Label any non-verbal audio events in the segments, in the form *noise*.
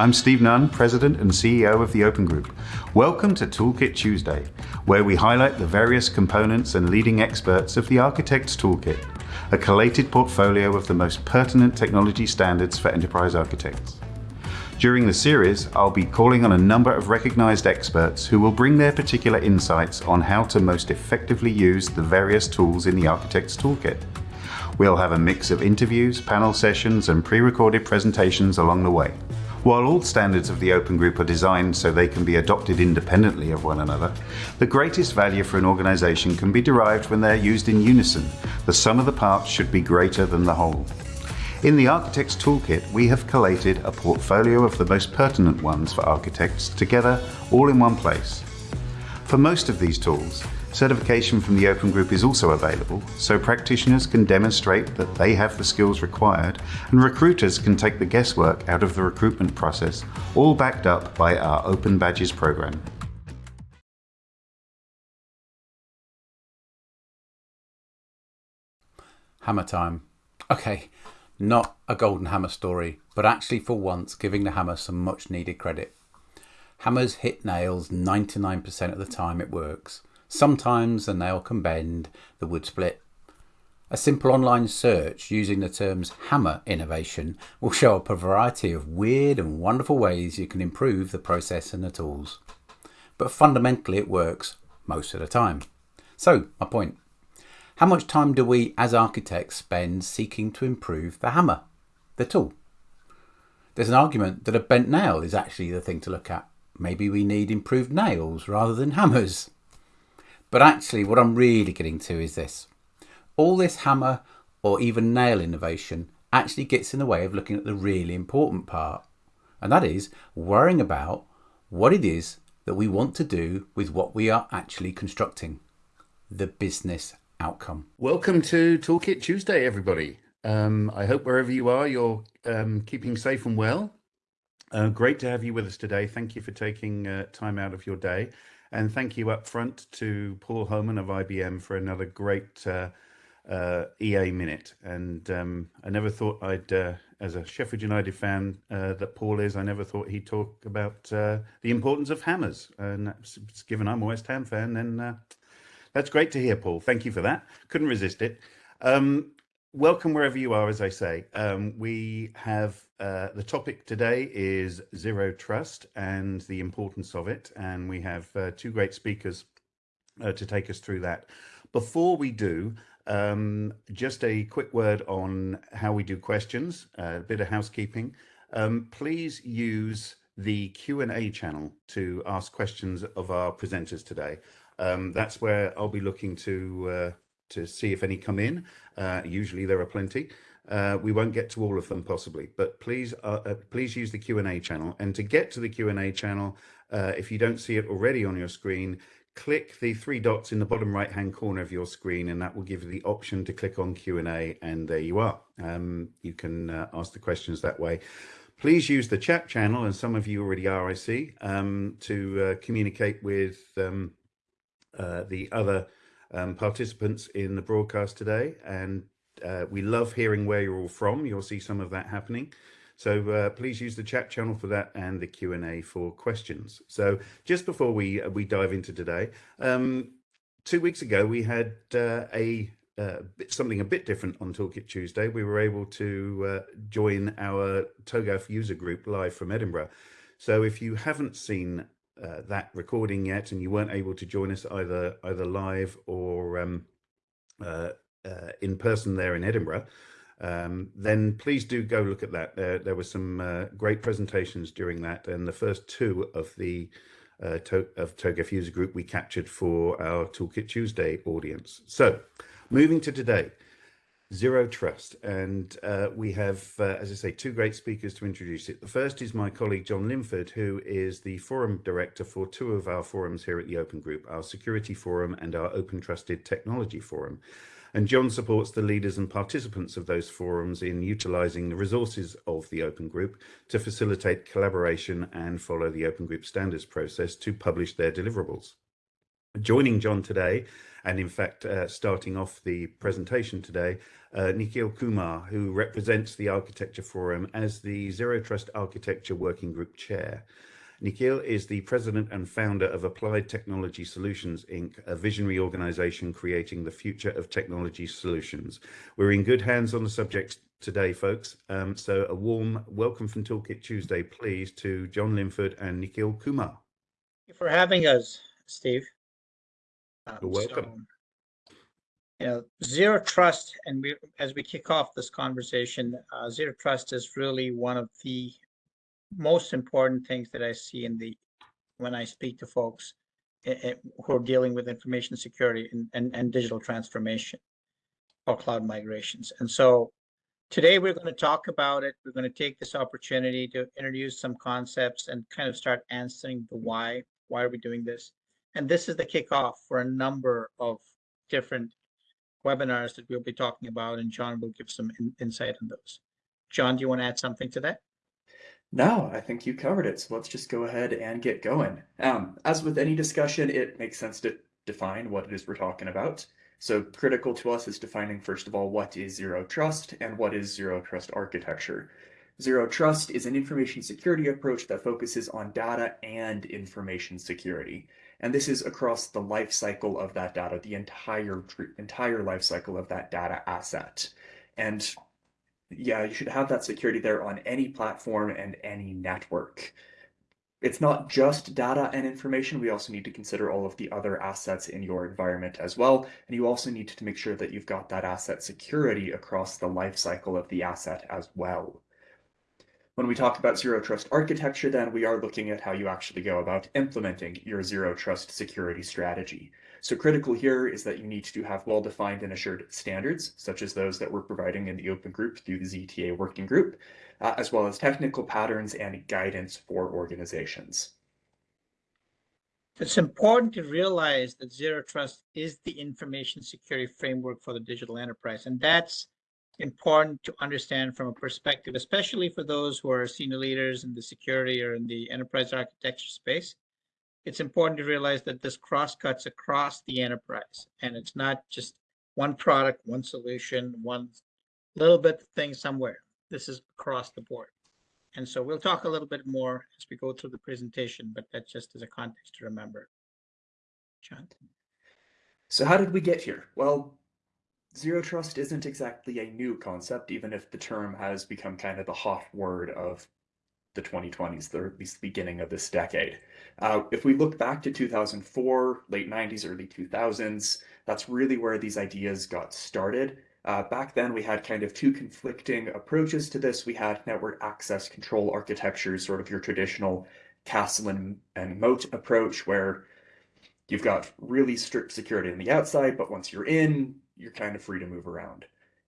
I'm Steve Nunn, President and CEO of the Open Group. Welcome to Toolkit Tuesday, where we highlight the various components and leading experts of the Architect's Toolkit, a collated portfolio of the most pertinent technology standards for enterprise architects. During the series, I'll be calling on a number of recognized experts who will bring their particular insights on how to most effectively use the various tools in the Architect's Toolkit. We'll have a mix of interviews, panel sessions, and pre-recorded presentations along the way. While all standards of the Open Group are designed so they can be adopted independently of one another, the greatest value for an organization can be derived when they're used in unison. The sum of the parts should be greater than the whole. In the Architect's Toolkit, we have collated a portfolio of the most pertinent ones for architects together all in one place. For most of these tools, Certification from the Open Group is also available, so practitioners can demonstrate that they have the skills required, and recruiters can take the guesswork out of the recruitment process, all backed up by our Open Badges program. Hammer time. Okay, not a golden hammer story, but actually for once giving the hammer some much needed credit. Hammers hit nails 99% of the time it works. Sometimes the nail can bend, the wood split. A simple online search using the terms hammer innovation will show up a variety of weird and wonderful ways you can improve the process and the tools. But fundamentally it works most of the time. So, my point. How much time do we as architects spend seeking to improve the hammer, the tool? There's an argument that a bent nail is actually the thing to look at. Maybe we need improved nails rather than hammers. But actually what I'm really getting to is this. All this hammer or even nail innovation actually gets in the way of looking at the really important part. And that is worrying about what it is that we want to do with what we are actually constructing. The business outcome. Welcome to Toolkit Tuesday, everybody. Um, I hope wherever you are, you're um, keeping safe and well. Uh, great to have you with us today. Thank you for taking uh, time out of your day. And thank you up front to Paul Homan of IBM for another great uh, uh, EA minute. And um, I never thought I'd, uh, as a Sheffield United fan uh, that Paul is, I never thought he'd talk about uh, the importance of hammers. And given I'm a West Ham fan, then uh, that's great to hear, Paul. Thank you for that. Couldn't resist it. Um, welcome wherever you are, as I say. Um, we have uh, the topic today is zero trust and the importance of it. And we have uh, two great speakers uh, to take us through that. Before we do, um, just a quick word on how we do questions, a bit of housekeeping. Um, please use the Q&A channel to ask questions of our presenters today. Um, that's where I'll be looking to uh, to see if any come in. Uh, usually there are plenty. Uh, we won't get to all of them possibly, but please uh, uh please use the Q&A channel. And to get to the Q&A channel, uh, if you don't see it already on your screen, click the three dots in the bottom right hand corner of your screen and that will give you the option to click on Q&A and there you are. Um, you can uh, ask the questions that way. Please use the chat channel and some of you already are, I see, um, to communicate with um, the other um, participants in the broadcast today. And uh, we love hearing where you're all from. You'll see some of that happening. So uh, please use the chat channel for that and the Q&A for questions. So just before we uh, we dive into today, um, two weeks ago we had uh, a uh, something a bit different on Toolkit Tuesday. We were able to uh, join our TOGAF user group live from Edinburgh. So if you haven't seen uh, that recording yet and you weren't able to join us either either live or um, uh, uh, in person there in Edinburgh, um, then please do go look at that. There, there were some uh, great presentations during that and the first two of the uh, to of TOGAF user group we captured for our Toolkit Tuesday audience. So moving to today. Zero Trust. And uh, we have, uh, as I say, two great speakers to introduce it. The first is my colleague, John Linford, who is the forum director for two of our forums here at the Open Group, our Security Forum and our Open Trusted Technology Forum. And John supports the leaders and participants of those forums in utilizing the resources of the Open Group to facilitate collaboration and follow the Open Group standards process to publish their deliverables. Joining John today, and in fact, uh, starting off the presentation today, uh, Nikhil Kumar, who represents the Architecture Forum as the Zero Trust Architecture Working Group Chair. Nikhil is the president and founder of Applied Technology Solutions, Inc., a visionary organization creating the future of technology solutions. We're in good hands on the subject today, folks. Um, so a warm welcome from Toolkit Tuesday, please, to John Linford and Nikhil Kumar. Thank you for having us, Steve. Um, You're welcome. So, you know, zero trust, and we, as we kick off this conversation, uh, zero trust is really one of the most important things that I see in the when I speak to folks eh, eh, who are dealing with information security and, and, and digital transformation or cloud migrations. And so Today, we're going to talk about it. We're going to take this opportunity to introduce some concepts and kind of start answering the why. Why are we doing this? And this is the kickoff for a number of different webinars that we'll be talking about, and John will give some in, insight on those. John, do you want to add something to that? No, I think you covered it. So let's just go ahead and get going. Um, as with any discussion, it makes sense to define what it is we're talking about. So critical to us is defining, first of all, what is zero trust and what is zero trust architecture. Zero trust is an information security approach that focuses on data and information security. And this is across the life cycle of that data, the entire entire life cycle of that data asset. And yeah, you should have that security there on any platform and any network it's not just data and information. We also need to consider all of the other assets in your environment as well. And you also need to make sure that you've got that asset security across the life cycle of the asset as well. When we talk about zero trust architecture, then we are looking at how you actually go about implementing your zero trust security strategy. So critical here is that you need to have well-defined and assured standards, such as those that we're providing in the open group through the ZTA working group, uh, as well as technical patterns and guidance for organizations. It's important to realize that Zero Trust is the information security framework for the digital enterprise. And that's important to understand from a perspective, especially for those who are senior leaders in the security or in the enterprise architecture space. It's important to realize that this cross cuts across the enterprise and it's not just one product, one solution, one little bit thing somewhere this is across the board. And so we'll talk a little bit more as we go through the presentation, but that just as a context to remember. John. So how did we get here? Well, zero trust isn't exactly a new concept, even if the term has become kind of the hot word of the 2020s, or at least the beginning of this decade. Uh, if we look back to 2004, late 90s, early 2000s, that's really where these ideas got started. Uh, back then, we had kind of two conflicting approaches to this. We had network access control architectures, sort of your traditional castle and, and moat approach, where you've got really strict security on the outside, but once you're in, you're kind of free to move around.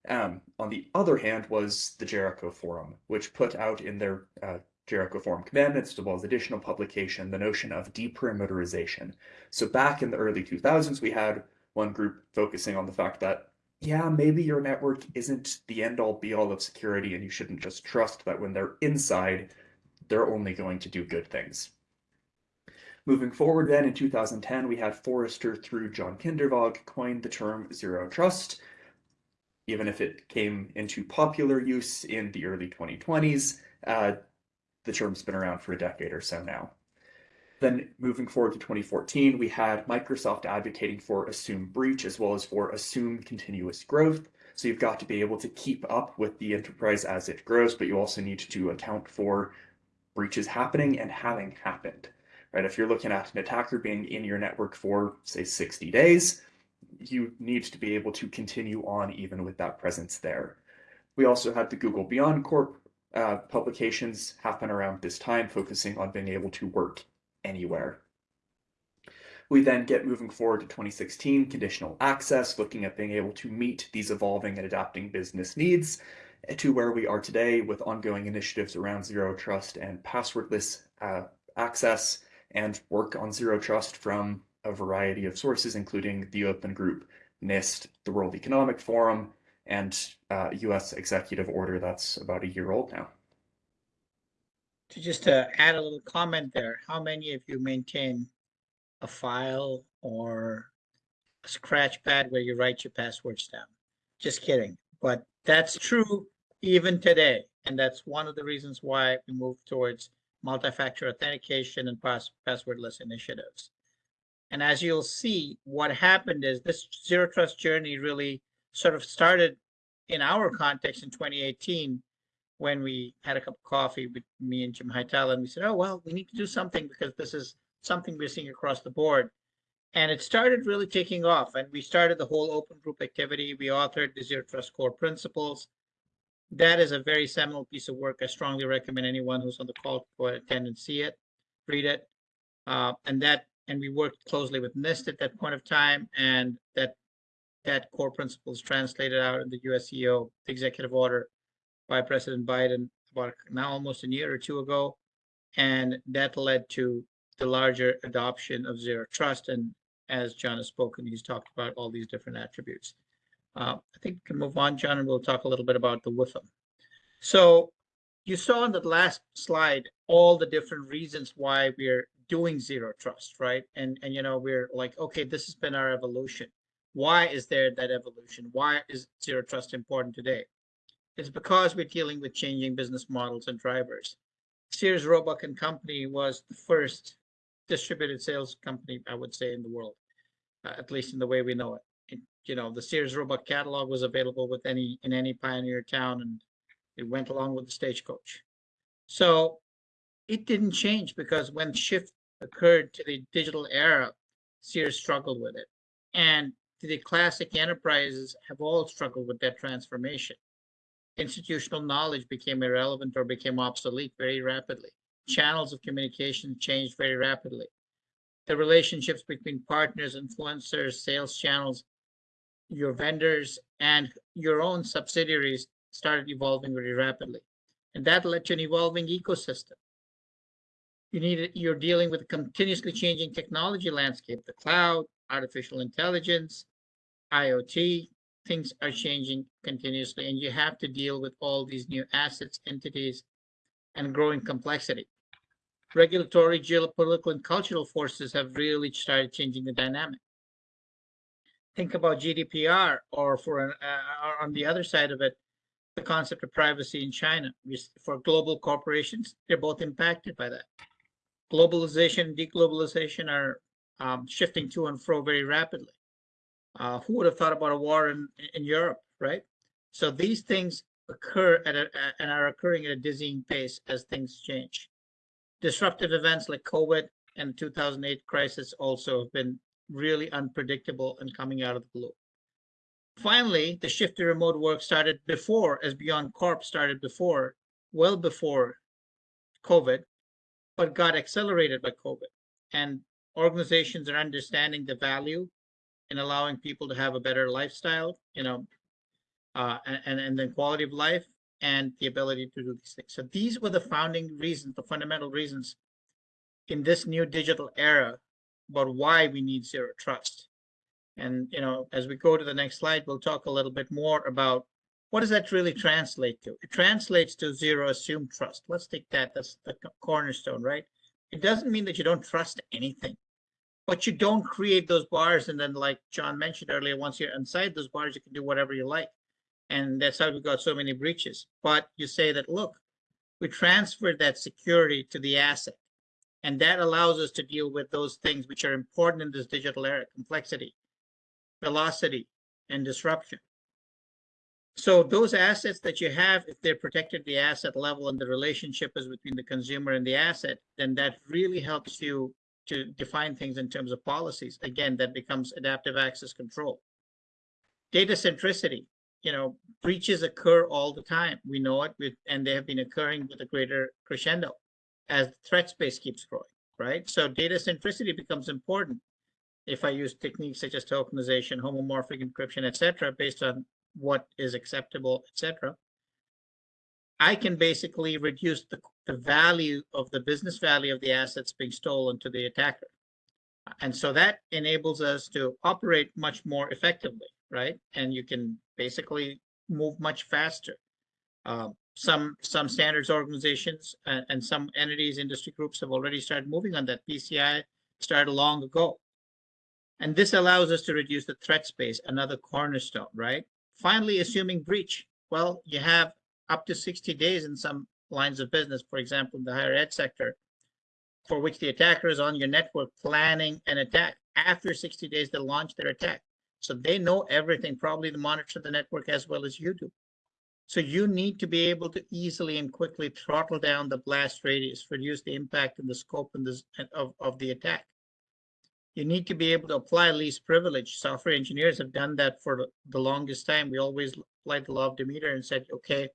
Um, on the other hand was the Jericho Forum, which put out in their uh, Jericho Forum Commandments, as well as additional publication, the notion of deperimeterization. So back in the early 2000s, we had one group focusing on the fact that yeah, maybe your network isn't the end all be all of security and you shouldn't just trust that when they're inside, they're only going to do good things. Moving forward then in 2010, we had Forrester through John Kindervag coined the term zero trust. Even if it came into popular use in the early 2020s, uh, the term's been around for a decade or so now. Then moving forward to 2014, we had Microsoft advocating for assume breach as well as for assume continuous growth. So you've got to be able to keep up with the enterprise as it grows, but you also need to account for breaches happening and having happened. Right? If you're looking at an attacker being in your network for say 60 days, you need to be able to continue on even with that presence there. We also had the Google Beyond Corp uh, publications happen around this time, focusing on being able to work anywhere. We then get moving forward to 2016, conditional access, looking at being able to meet these evolving and adapting business needs to where we are today with ongoing initiatives around zero trust and passwordless uh, access and work on zero trust from a variety of sources, including the Open Group, NIST, the World Economic Forum, and uh, US executive order that's about a year old now to just to add a little comment there, how many of you maintain a file or a scratch pad where you write your passwords down. Just kidding. But that's true even today. And that's one of the reasons why we move towards multi-factor authentication and pass passwordless initiatives. And as you'll see, what happened is this zero trust journey really sort of started in our context in 2018 when we had a cup of coffee with me and Jim Hightower, and we said, oh, well, we need to do something because this is something we're seeing across the board. And it started really taking off. And we started the whole open group activity. We authored the Zero Trust Core Principles. That is a very seminal piece of work. I strongly recommend anyone who's on the call go attend and see it, read it. Uh, and that and we worked closely with NIST at that point of time, and that that core principles translated out in the USCO executive order by President Biden about now almost a year or two ago, and that led to the larger adoption of zero trust. And as John has spoken, he's talked about all these different attributes. Uh, I think we can move on, John, and we'll talk a little bit about the WIFM. So you saw on the last slide all the different reasons why we're doing zero trust, right? And and you know we're like, okay, this has been our evolution. Why is there that evolution? Why is zero trust important today? It's because we're dealing with changing business models and drivers. Sears Roebuck and Company was the first distributed sales company, I would say, in the world, uh, at least in the way we know it. You know, the Sears Roebuck catalog was available with any in any pioneer town, and it went along with the stagecoach. So it didn't change because when shift occurred to the digital era, Sears struggled with it. And the classic enterprises have all struggled with that transformation. Institutional knowledge became irrelevant or became obsolete very rapidly. Channels of communication changed very rapidly. The relationships between partners, influencers, sales channels, your vendors, and your own subsidiaries started evolving very rapidly. And that led to an evolving ecosystem. You need you're dealing with a continuously changing technology landscape the cloud artificial intelligence iot things are changing continuously and you have to deal with all these new assets entities and growing complexity. Regulatory geopolitical and cultural forces have really started changing the dynamic think about gdpr or for an, uh, on the other side of it the concept of privacy in china for global corporations they're both impacted by that globalization, deglobalization are um, shifting to and fro very rapidly. Uh, who would have thought about a war in, in Europe, right? So these things occur at a, and are occurring at a dizzying pace as things change. Disruptive events like COVID and the 2008 crisis also have been really unpredictable and coming out of the blue. Finally, the shift to remote work started before, as Beyond Corp started before, well before COVID, but got accelerated by COVID. And organizations are understanding the value in allowing people to have a better lifestyle, you know, uh, and, and then quality of life and the ability to do these things. So these were the founding reasons, the fundamental reasons in this new digital era about why we need zero trust. And, you know, as we go to the next slide, we'll talk a little bit more about what does that really translate to? It translates to zero assumed trust. Let's take that. That's the cornerstone, right? It doesn't mean that you don't trust anything, but you don't create those bars. And then, like John mentioned earlier, once you're inside those bars, you can do whatever you like. And that's how we got so many breaches. But you say that, look, we transferred that security to the asset. And that allows us to deal with those things which are important in this digital era complexity, velocity, and disruption. So those assets that you have, if they're protected at the asset level and the relationship is between the consumer and the asset, then that really helps you to define things in terms of policies. Again, that becomes adaptive access control. Data centricity, you know, breaches occur all the time. We know it, with, and they have been occurring with a greater crescendo as the threat space keeps growing, right? So data centricity becomes important if I use techniques such as tokenization, homomorphic encryption, etc., based on what is acceptable, etc. I can basically reduce the, the value of the business value of the assets being stolen to the attacker. And so that enables us to operate much more effectively, right? And you can basically move much faster. Uh, some some standards organizations and, and some entities, industry groups have already started moving on that. PCI started long ago. And this allows us to reduce the threat space, another cornerstone, right? Finally, assuming breach. Well, you have up to 60 days in some lines of business, for example, in the higher ed sector, for which the attacker is on your network planning an attack. After 60 days, they launch their attack. So they know everything, probably to monitor the network as well as you do. So you need to be able to easily and quickly throttle down the blast radius, reduce the impact and the scope and of, of the attack. You need to be able to apply least privilege. Software engineers have done that for the longest time. We always applied the law of Demeter and said, okay,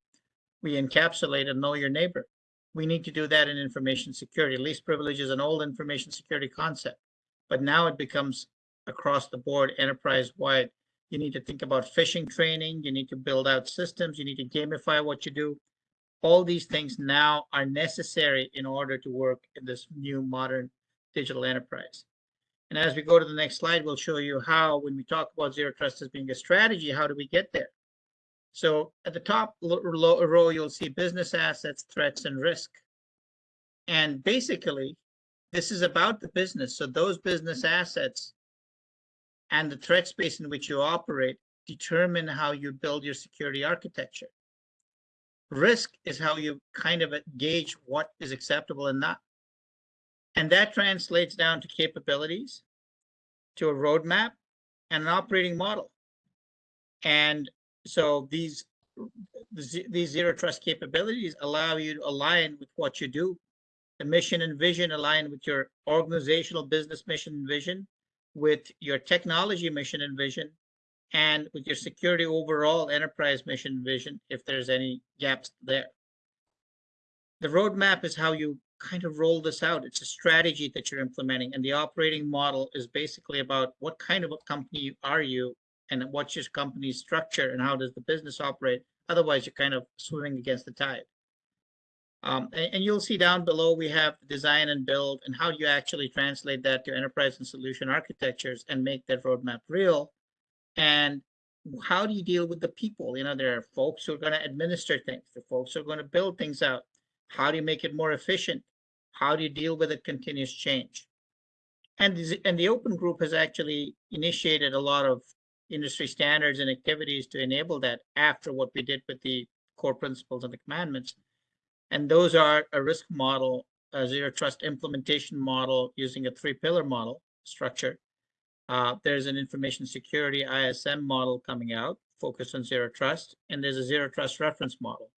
we encapsulate and know your neighbor. We need to do that in information security. Least privilege is an old information security concept, but now it becomes across the board, enterprise wide. You need to think about phishing training. You need to build out systems. You need to gamify what you do. All these things now are necessary in order to work in this new modern digital enterprise. And as we go to the next slide, we'll show you how, when we talk about zero trust as being a strategy, how do we get there? So at the top row, you'll see business assets, threats, and risk. And basically, this is about the business. So those business assets and the threat space in which you operate determine how you build your security architecture. Risk is how you kind of gauge what is acceptable and not. And that translates down to capabilities, to a roadmap, and an operating model. And so these these zero trust capabilities allow you to align with what you do. The mission and vision align with your organizational business mission and vision, with your technology mission and vision, and with your security overall enterprise mission and vision, if there's any gaps there. The roadmap is how you kind of roll this out. It's a strategy that you're implementing, and the operating model is basically about what kind of a company are you and what's your company's structure and how does the business operate. Otherwise, you're kind of swimming against the tide. Um, and, and, you'll see down below, we have design and build and how you actually translate that to enterprise and solution architectures and make that roadmap real. And how do you deal with the people? You know, there are folks who are going to administer things. The folks who are going to build things out. How do you make it more efficient? How do you deal with a continuous change? And, and the open group has actually initiated a lot of industry standards and activities to enable that after what we did with the core principles and the commandments. And those are a risk model, a zero trust implementation model using a three pillar model structure. Uh, there's an information security ISM model coming out focused on zero trust, and there's a zero trust reference model.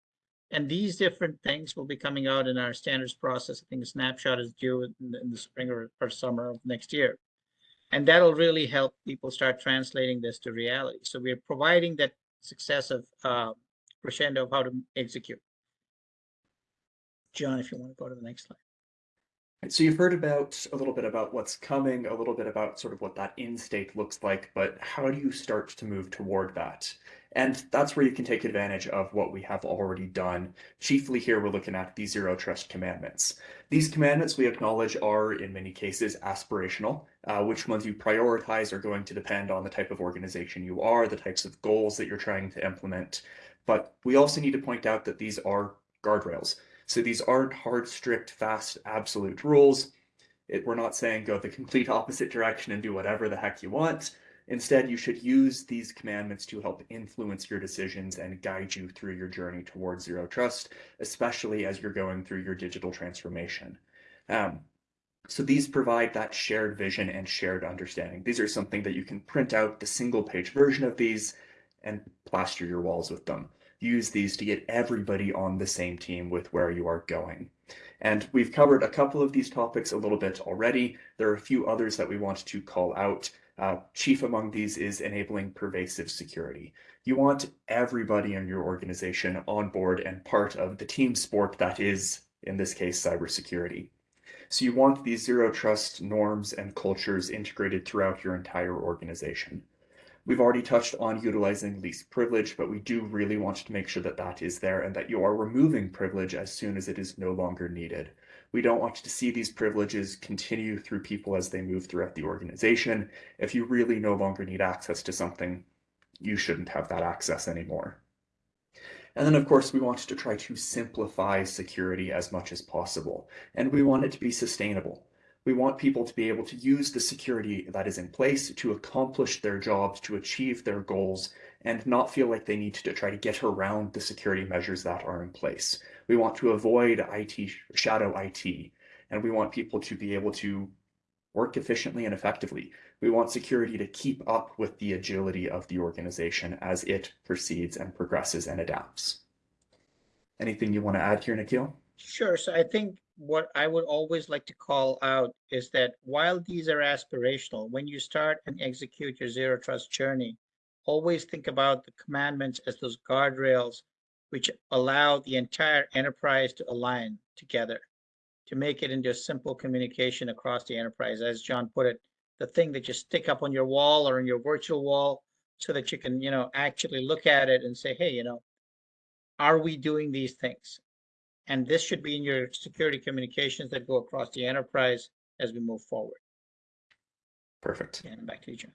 And these different things will be coming out in our standards process. I think a snapshot is due in the, in the spring or, or summer of next year. And that'll really help people start translating this to reality. So we're providing that successive uh, crescendo of how to execute. John, if you want to go to the next slide. So you've heard about a little bit about what's coming, a little bit about sort of what that in state looks like, but how do you start to move toward that? And that's where you can take advantage of what we have already done. Chiefly here, we're looking at the zero trust commandments. These commandments we acknowledge are in many cases aspirational. Uh, which ones you prioritize are going to depend on the type of organization you are, the types of goals that you're trying to implement. But we also need to point out that these are guardrails. So these aren't hard, strict, fast, absolute rules. It, we're not saying go the complete opposite direction and do whatever the heck you want. Instead, you should use these commandments to help influence your decisions and guide you through your journey towards zero trust, especially as you're going through your digital transformation. Um, so these provide that shared vision and shared understanding. These are something that you can print out the single page version of these and plaster your walls with them use these to get everybody on the same team with where you are going. And we've covered a couple of these topics a little bit already. There are a few others that we want to call out. Uh, chief among these is enabling pervasive security. You want everybody in your organization on board and part of the team sport that is, in this case, cybersecurity. So you want these zero trust norms and cultures integrated throughout your entire organization. We've already touched on utilizing least privilege, but we do really want to make sure that that is there and that you are removing privilege as soon as it is no longer needed. We don't want to see these privileges continue through people as they move throughout the organization. If you really no longer need access to something, you shouldn't have that access anymore. And then, of course, we want to try to simplify security as much as possible, and we want it to be sustainable. We want people to be able to use the security that is in place to accomplish their jobs, to achieve their goals, and not feel like they need to try to get around the security measures that are in place. We want to avoid IT, shadow IT, and we want people to be able to work efficiently and effectively. We want security to keep up with the agility of the organization as it proceeds and progresses and adapts. Anything you want to add here, Nikhil? Sure. So I think what I would always like to call out is that while these are aspirational, when you start and execute your zero trust journey, always think about the commandments as those guardrails which allow the entire enterprise to align together to make it into a simple communication across the enterprise. As John put it, the thing that you stick up on your wall or in your virtual wall so that you can, you know, actually look at it and say, hey, you know, are we doing these things? And this should be in your security communications that go across the enterprise as we move forward. Perfect. And back to you, John.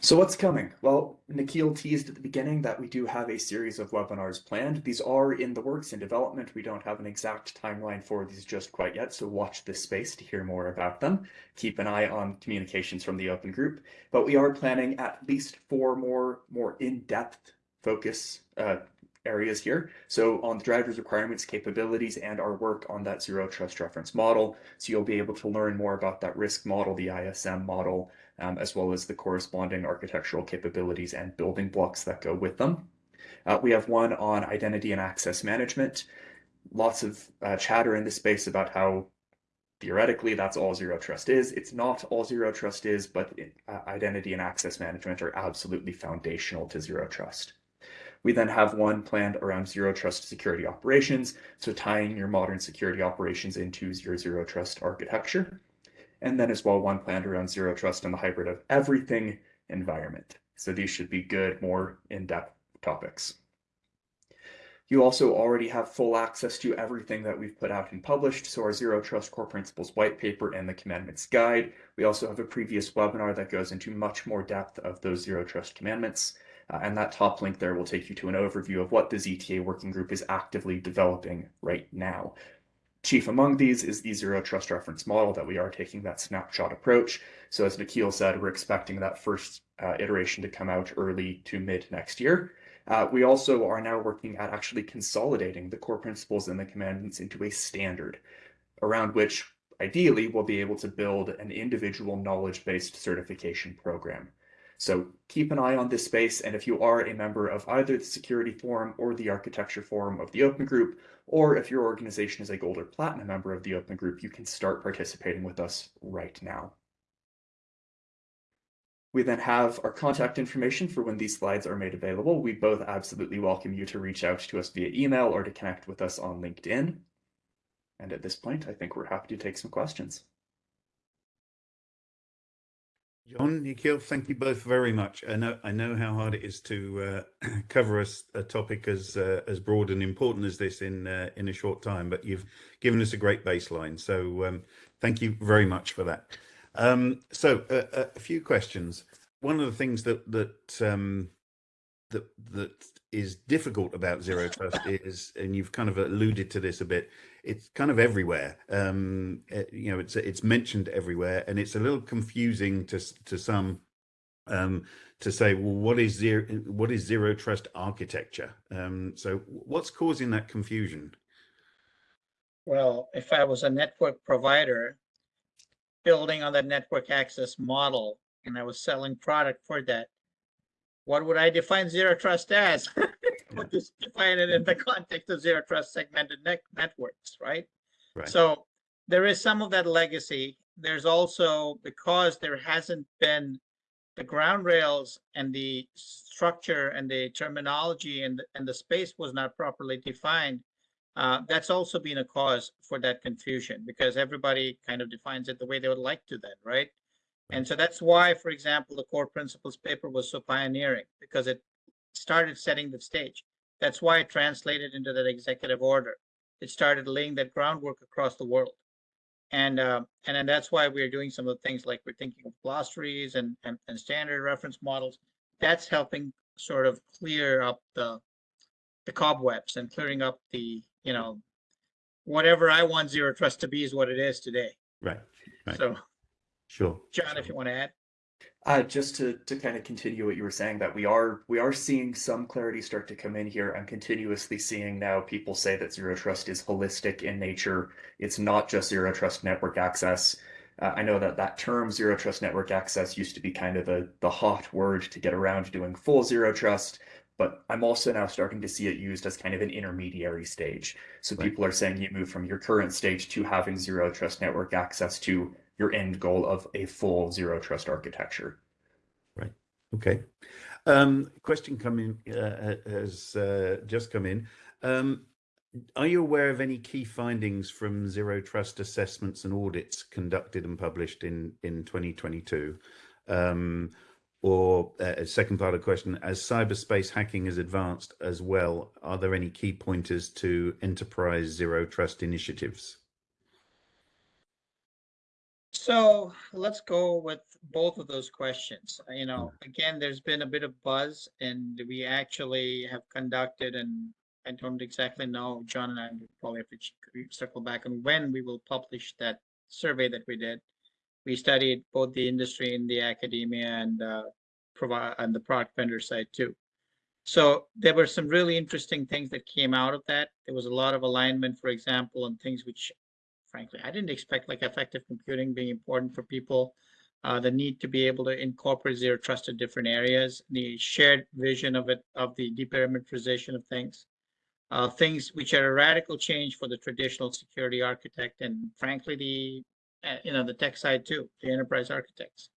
So what's coming? Well, Nikhil teased at the beginning that we do have a series of webinars planned. These are in the works in development. We don't have an exact timeline for these just quite yet, so watch this space to hear more about them. Keep an eye on communications from the open group, but we are planning at least four more, more in-depth focus uh, areas here. So on the driver's requirements, capabilities, and our work on that zero trust reference model. So you'll be able to learn more about that risk model, the ISM model, um, as well as the corresponding architectural capabilities and building blocks that go with them. Uh, we have one on identity and access management. Lots of uh, chatter in the space about how theoretically that's all zero trust is. It's not all zero trust is, but uh, identity and access management are absolutely foundational to zero trust. We then have one planned around zero trust security operations, so tying your modern security operations into your zero trust architecture and then as well one planned around zero trust and the hybrid of everything environment. So these should be good, more in-depth topics. You also already have full access to everything that we've put out and published. So our Zero Trust Core Principles white paper and the commandments guide. We also have a previous webinar that goes into much more depth of those Zero Trust commandments. Uh, and that top link there will take you to an overview of what the ZTA working group is actively developing right now. Chief among these is the zero trust reference model that we are taking that snapshot approach. So as Nikhil said, we're expecting that first uh, iteration to come out early to mid next year. Uh, we also are now working at actually consolidating the core principles and the commandments into a standard around which ideally we'll be able to build an individual knowledge-based certification program. So keep an eye on this space, and if you are a member of either the Security Forum or the Architecture Forum of the Open Group, or if your organization is a Gold or Platinum member of the Open Group, you can start participating with us right now. We then have our contact information for when these slides are made available. We both absolutely welcome you to reach out to us via email or to connect with us on LinkedIn. And at this point, I think we're happy to take some questions. John, Nikhil, thank you both very much. I know I know how hard it is to uh, *clears throat* cover a, a, topic as uh, as broad and important as this in uh, in a short time, but you've given us a great baseline. So um, thank you very much for that. Um, so uh, a few questions. One of the things that that um, that that is difficult about zero trust is, and you've kind of alluded to this a bit, it's kind of everywhere. Um, eh, you know, it's it's mentioned everywhere, and it's a little confusing to to some um, to say, well, what is zero what is zero trust architecture? Um, so, what's causing that confusion? Well, if I was a network provider building on that network access model, and I was selling product for that, what would I define zero trust as? *laughs* would just define it in the context of zero trust segmented net networks, right? right? So there is some of that legacy. There's also because there hasn't been the ground rails and the structure and the terminology and the, and the space was not properly defined. Uh, that's also been a cause for that confusion because everybody kind of defines it the way they would like to then, right? And so that's why, for example, the core principles paper was so pioneering because it started setting the stage. That's why it translated into that executive order. It started laying that groundwork across the world. And uh, and then that's why we're doing some of the things like we're thinking of glossaries and, and, and standard reference models. That's helping sort of clear up the the cobwebs and clearing up the, you know, whatever I want zero trust to be is what it is today. Right. Right. So, Sure. John, if you want to add. Uh, just to, to kind of continue what you were saying, that we are we are seeing some clarity start to come in here. I'm continuously seeing now people say that zero trust is holistic in nature. It's not just zero trust network access. Uh, I know that that term zero trust network access used to be kind of the the hot word to get around doing full zero trust, but I'm also now starting to see it used as kind of an intermediary stage. So Right. people are saying you move from your current stage to having zero trust network access to your end goal of a full zero trust architecture. Right. Okay. Um, question coming uh, has uh, just come in. Um, are you aware of any key findings from zero trust assessments and audits conducted and published in in 2022? Um, or uh, second part of the question, as cyberspace hacking has advanced as well, are there any key pointers to enterprise zero trust initiatives? So let's go with both of those questions. You know, again, there's been a bit of buzz and we actually have conducted and I don't exactly know, John and I probably have to circle back on when we will publish that survey that we did. We studied both the industry and the academia and uh, provide and the product vendor side too. So there were some really interesting things that came out of that. There was a lot of alignment, for example, on things which frankly, I didn't expect like effective computing being important for people. Uh, the need to be able to incorporate zero trust in different areas, the shared vision of it, of the deperimeterization of things. Uh, things which are a radical change for the traditional security architect and frankly, the, uh, you know, the tech side too, the enterprise architects.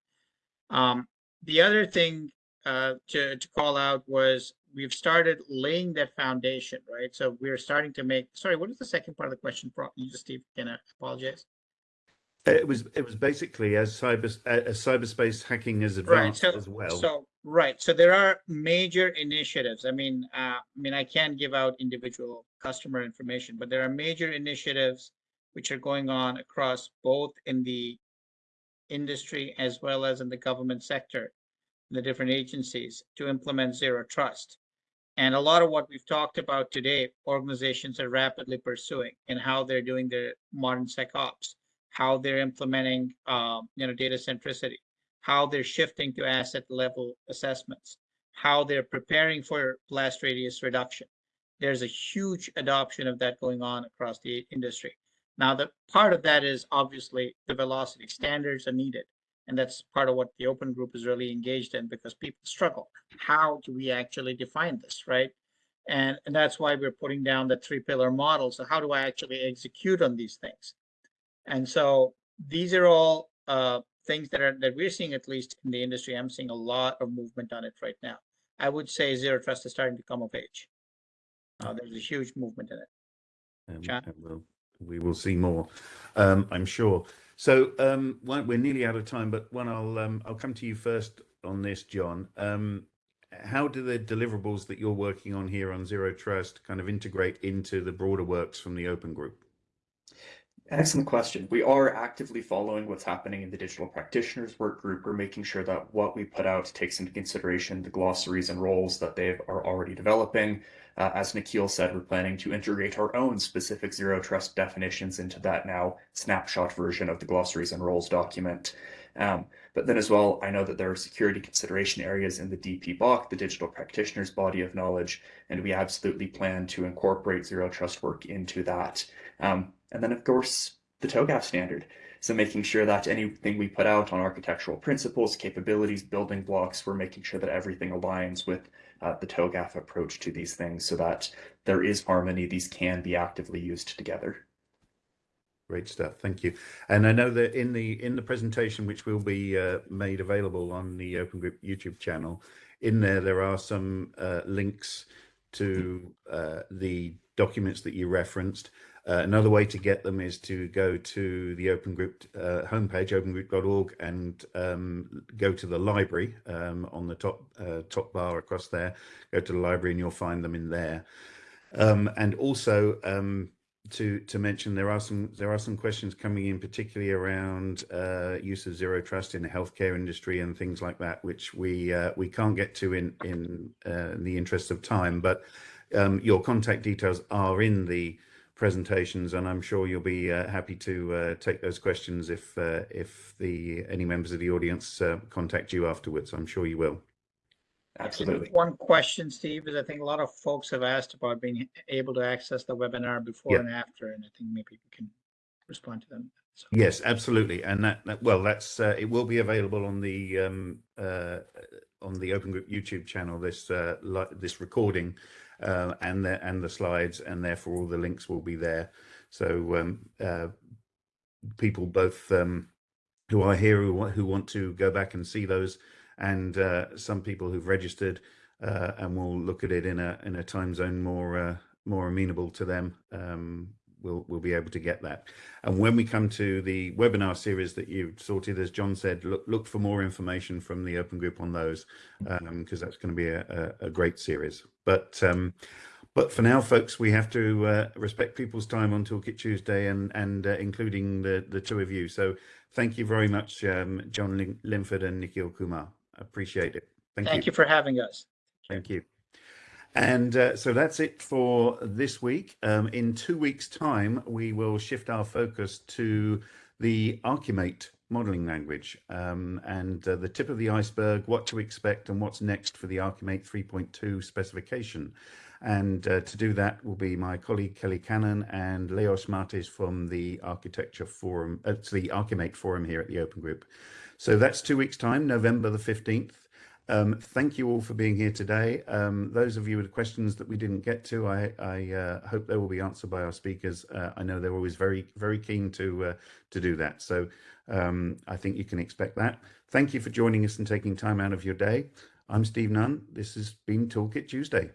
Um, the other thing uh, to, to call out was we've started laying that foundation, right? So we're starting to make, sorry, what is the second part of the question? You just, Steve, can I apologize? It was it was basically as cyber as cyberspace hacking Right, advanced so, as well. so, right, so there are major initiatives. I mean, uh, I mean, I can't give out individual customer information, but there are major initiatives which are going on across both in the industry as well as in the government sector, the different agencies to implement zero trust. And a lot of what we've talked about today, organizations are rapidly pursuing and how they're doing their modern SecOps, how they're implementing, um, you know, data centricity, how they're shifting to asset level assessments, how they're preparing for blast radius reduction. There's a huge adoption of that going on across the industry. Now, the part of that is obviously the velocity standards are needed. And that's part of what the open group is really engaged in because people struggle. How do we actually define this, right? And, and that's why we're putting down the three pillar model. So how do I actually execute on these things? And so these are all uh, things that are that we're seeing at least in the industry. I'm seeing a lot of movement on it right now. I would say zero trust is starting to come of age. Uh, there's a huge movement in it. Um, John? and we'll, we will see more, um, I'm sure. So um, we're nearly out of time, but one I'll um, I'll come to you first on this, John. Um, how do the deliverables that you're working on here on Zero Trust kind of integrate into the broader works from the Open Group? Excellent question. We are actively following what's happening in the digital practitioners work group. We're making sure that what we put out takes into consideration the glossaries and roles that they are already developing. Uh, as Nikhil said, we're planning to integrate our own specific zero trust definitions into that now snapshot version of the glossaries and roles document. Um, but then as well, I know that there are security consideration areas in the DPBOK, the digital practitioners body of knowledge, and we absolutely plan to incorporate zero trust work into that. Um, and then, of course, the TOGAF standard. So making sure that anything we put out on architectural principles, capabilities, building blocks, we're making sure that everything aligns with uh, the TOGAF approach to these things so that there is harmony. These can be actively used together. Great stuff, thank you. And I know that in the in the presentation, which will be uh, made available on the Open Group YouTube channel, in there there are some uh, links to uh, the documents that you referenced. Uh, another way to get them is to go to the Open Group uh, homepage, opengroup.org, and um, go to the library um, on the top uh, top bar across there. Go to the library, and you'll find them in there. Um, and also um, to to mention, there are some there are some questions coming in, particularly around uh, use of zero trust in the healthcare industry and things like that, which we uh, we can't get to in in, uh, in the interest of time. But um, your contact details are in the presentations, and I'm sure you'll be uh, happy to uh, take those questions if uh, if the any members of the audience uh, contact you afterwards. I'm sure you will. Absolutely. One question, Steve, is I think a lot of folks have asked about being able to access the webinar before Yeah. and after, and I think maybe we can respond to them. So, Yes, absolutely, and that, that well, that's uh, it will be available on the um, uh, on the Open Group YouTube channel. This uh, li- this recording uh, and the and the slides, and therefore all the links will be there. So um, uh, people both um, who are here who wa- who want to go back and see those, and uh, some people who've registered uh, and will look at it in a in a time zone more uh, more amenable to them. Um, we'll we'll be able to get that. And when we come to the webinar series that you've sorted, as John said, look look for more information from the open group on those because that's going to be a, a, a great series. But um, but for now, folks, we have to uh, respect people's time on Toolkit Tuesday, and and uh, including the the two of you. So thank you very much, um, John Lin- Linford and Nikhil Kumar. Appreciate it. Thank, Thank you for having us. Thank you. And uh, so that's it for this week. Um, in two weeks' time, we will shift our focus to the Archimate modeling language um, and uh, the tip of the iceberg, what to expect and what's next for the Archimate 3.2 specification. And uh, to do that will be my colleague Kelly Cannon and Leos Martes from the Architecture Forum, uh, the Archimate Forum here at the Open Group. So that's two weeks' time, November the 15th. Um, thank you all for being here today. Um, those of you with questions that we didn't get to, I, I uh, hope they will be answered by our speakers. Uh, I know they're always very, very keen to uh, to do that. So um, I think you can expect that. Thank you for joining us and taking time out of your day. I'm Steve Nunn. This has been Toolkit Tuesday.